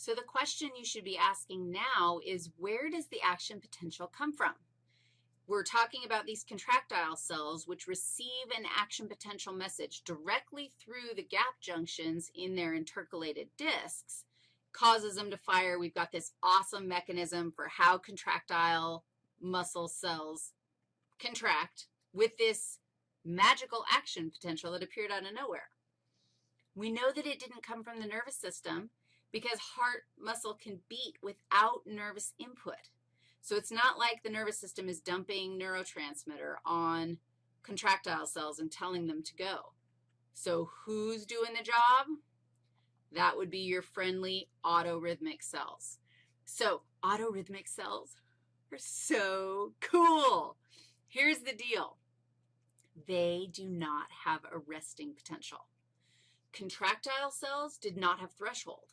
So the question you should be asking now is where does the action potential come from? We're talking about these contractile cells which receive an action potential message directly through the gap junctions in their intercalated discs, causes them to fire. We've got this awesome mechanism for how contractile muscle cells contract with this magical action potential that appeared out of nowhere. We know that it didn't come from the nervous system because heart muscle can beat without nervous input. So it's not like the nervous system is dumping neurotransmitter on contractile cells and telling them to go. So who's doing the job? That would be your friendly autorhythmic cells. So autorhythmic cells are so cool. Here's the deal. They do not have a resting potential. Contractile cells did not have threshold.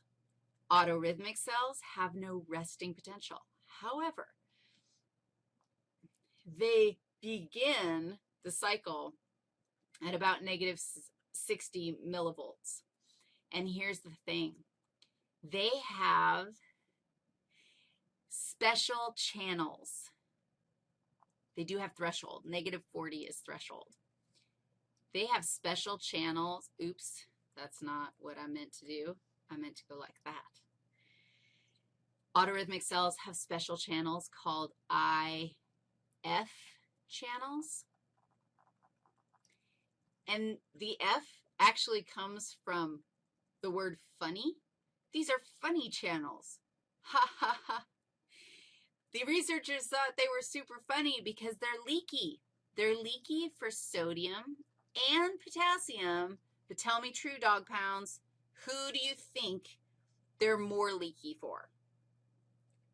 Autorhythmic cells have no resting potential. However, they begin the cycle at about negative 60 millivolts. And here's the thing. They have special channels. They do have threshold. Negative 40 is threshold. They have special channels. Oops, that's not what I meant to do. I meant to go like that. Autorhythmic cells have special channels called IF channels. And the F actually comes from the word funny. These are funny channels. Ha, ha, ha. The researchers thought they were super funny because they're leaky. They're leaky for sodium and potassium, but tell me true, dog pounds, who do you think they're more leaky for?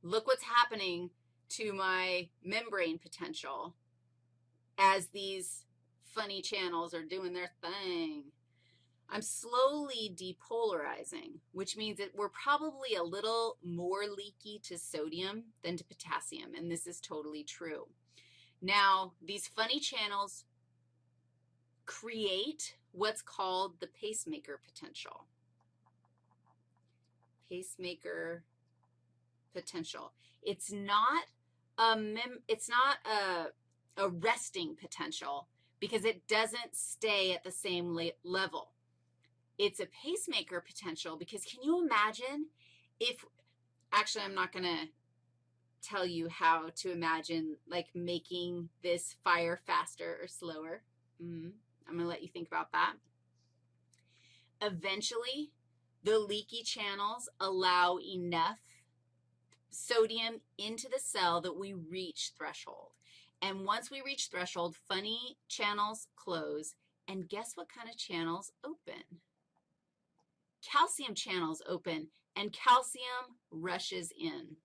Look what's happening to my membrane potential as these funny channels are doing their thing. I'm slowly depolarizing, which means that we're probably a little more leaky to sodium than to potassium, and this is totally true. Now, these funny channels create what's called the pacemaker potential. Pacemaker potential. It's not a mem it's not a, a resting potential because it doesn't stay at the same level. It's a pacemaker potential because can you imagine if, actually I'm not going to tell you how to imagine like making this fire faster or slower. Mm -hmm. I'm going to let you think about that. Eventually, the leaky channels allow enough sodium into the cell that we reach threshold. And once we reach threshold, funny channels close, and guess what kind of channels open? Calcium channels open, and calcium rushes in.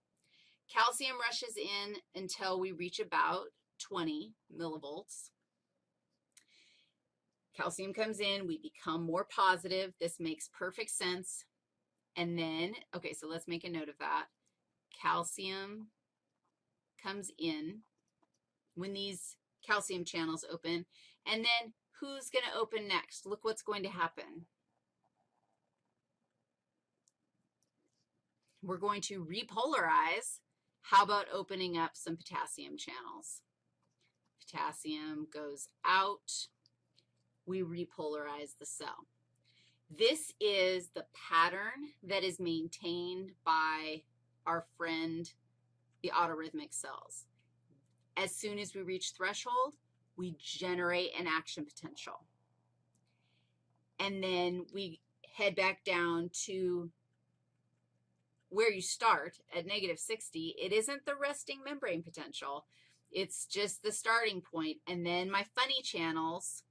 Calcium rushes in until we reach about 20 millivolts. Calcium comes in, we become more positive. This makes perfect sense. And then, okay, so let's make a note of that. Calcium comes in when these calcium channels open. And then who's going to open next? Look what's going to happen. We're going to repolarize. How about opening up some potassium channels? Potassium goes out we repolarize the cell. This is the pattern that is maintained by our friend, the autorhythmic cells. As soon as we reach threshold, we generate an action potential. And then we head back down to where you start at negative 60. It isn't the resting membrane potential. It's just the starting point. And then my funny channels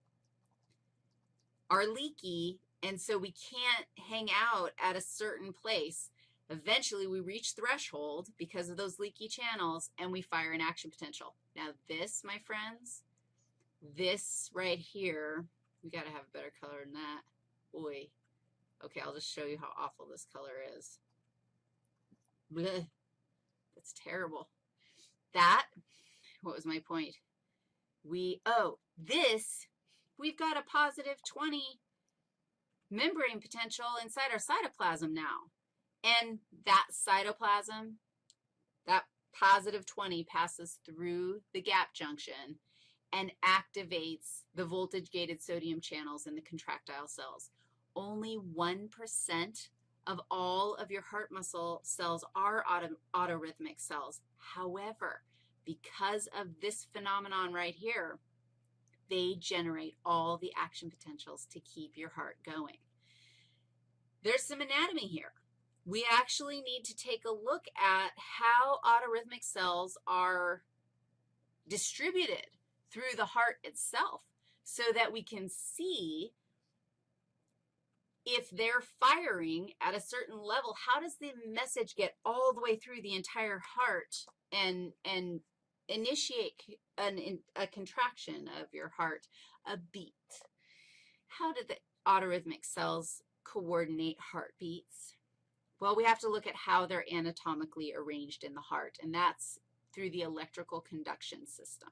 are leaky, and so we can't hang out at a certain place. Eventually, we reach threshold because of those leaky channels, and we fire an action potential. Now, this, my friends, this right here, we got to have a better color than that. Boy. Okay, I'll just show you how awful this color is. Blech. That's terrible. That, what was my point? We, oh, this we've got a positive 20 membrane potential inside our cytoplasm now. And that cytoplasm, that positive 20 passes through the gap junction and activates the voltage-gated sodium channels in the contractile cells. Only 1% of all of your heart muscle cells are auto, autorhythmic cells. However, because of this phenomenon right here, they generate all the action potentials to keep your heart going. There's some anatomy here. We actually need to take a look at how autorhythmic cells are distributed through the heart itself so that we can see if they're firing at a certain level, how does the message get all the way through the entire heart and, and initiate an, a contraction of your heart, a beat? How do the autorhythmic cells coordinate heartbeats? Well, we have to look at how they're anatomically arranged in the heart, and that's through the electrical conduction system.